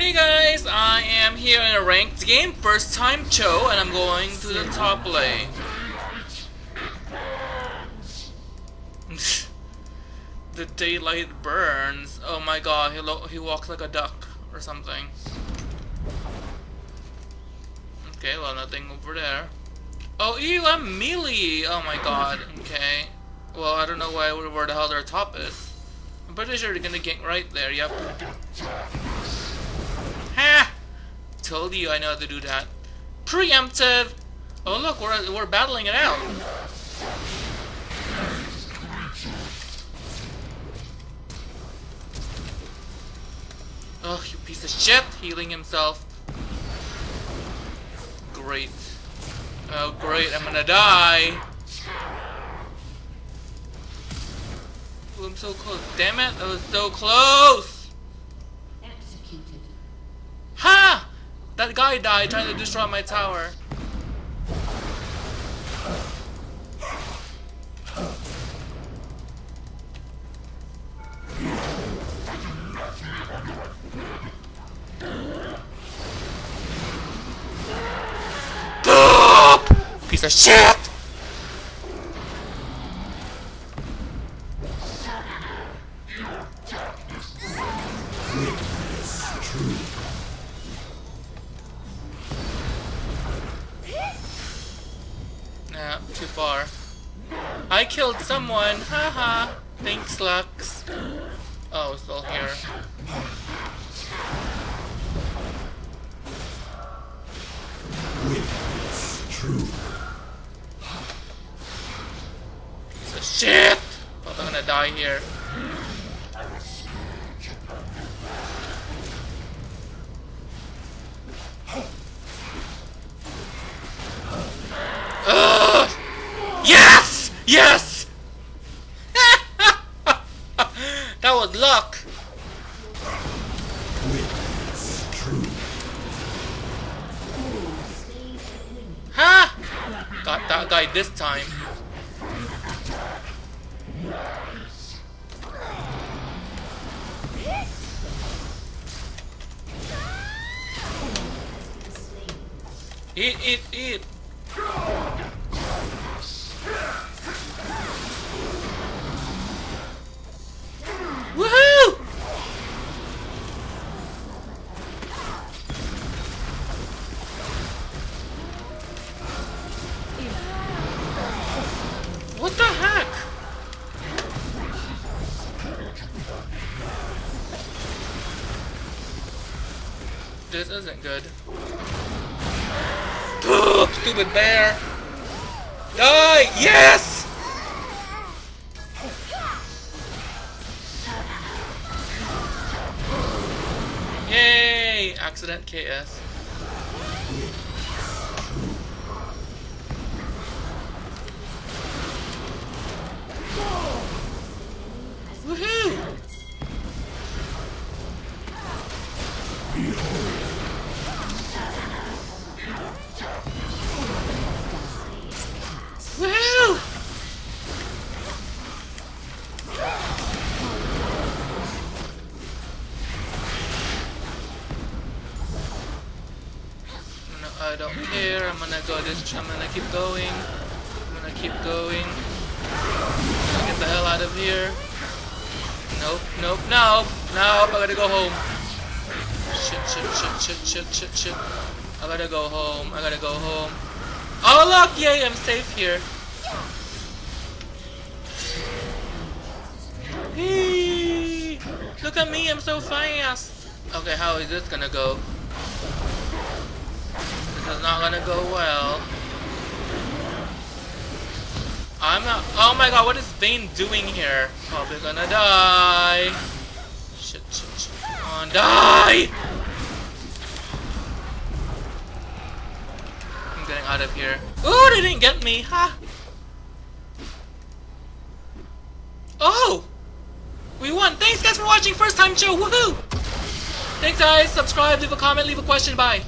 Hey guys, I am here in a ranked game, first time Cho, and I'm going to the top lane. the daylight burns. Oh my god, he, he walks like a duck or something. Okay, well nothing over there. Oh, ew, I'm melee! Oh my god, okay. Well, I don't know why, where the hell their top is. I'm pretty sure they're gonna get right there, yep. Told you I know how to do that. Preemptive! Oh look, we're, we're battling it out. Oh, you piece of shit! Healing himself. Great. Oh great, I'm gonna die! Oh, I'm so close. Damn it, I was so close! Executed. Ha! That guy died trying to destroy my tower. Piece of shit! I killed someone! Haha! Thanks, Lux. Oh, still here. Piece of shit! I'm gonna die here. Ugh! Yes! Yes! that was luck! Ha! Got that guy this time. Eat, eat, eat! This isn't good. Stupid bear! Die! Yes! Yay! Accident KS. I don't care. I'm gonna go this. I'm gonna keep going. I'm gonna keep going. I'm gonna get the hell out of here. Nope, nope, nope, nope. I gotta go home. Shit, shit, shit, shit, shit, shit, shit. I gotta go home. I gotta go home. Oh look! Yay! I'm safe here. Hey, look at me! I'm so fast. Okay, how is this gonna go? Is not gonna go well. I'm not. Oh my god, what is Vayne doing here? Oh, Probably gonna die. Shit, shit, shit. Come on, die! I'm getting out of here. Ooh, they didn't get me, huh? Oh! We won! Thanks guys for watching First Time Cho, woohoo! Thanks guys, subscribe, leave a comment, leave a question, bye!